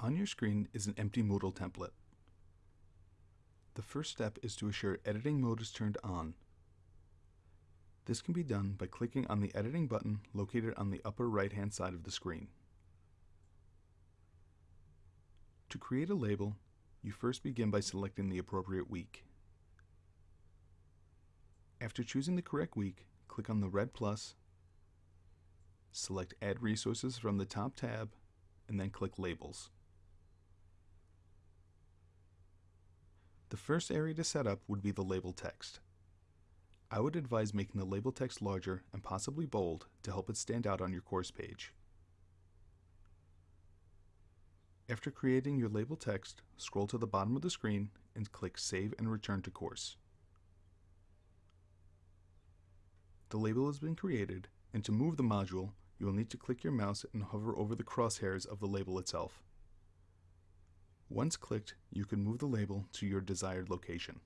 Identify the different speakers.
Speaker 1: On your screen is an empty Moodle template. The first step is to assure editing mode is turned on. This can be done by clicking on the editing button located on the upper right hand side of the screen. To create a label, you first begin by selecting the appropriate week. After choosing the correct week, click on the red plus, select Add Resources from the top tab, and then click Labels. First area to set up would be the label text. I would advise making the label text larger and possibly bold to help it stand out on your course page. After creating your label text, scroll to the bottom of the screen and click Save and Return to Course. The label has been created, and to move the module, you will need to click your mouse and hover over the crosshairs of the label itself. Once clicked, you can move the label to your desired location.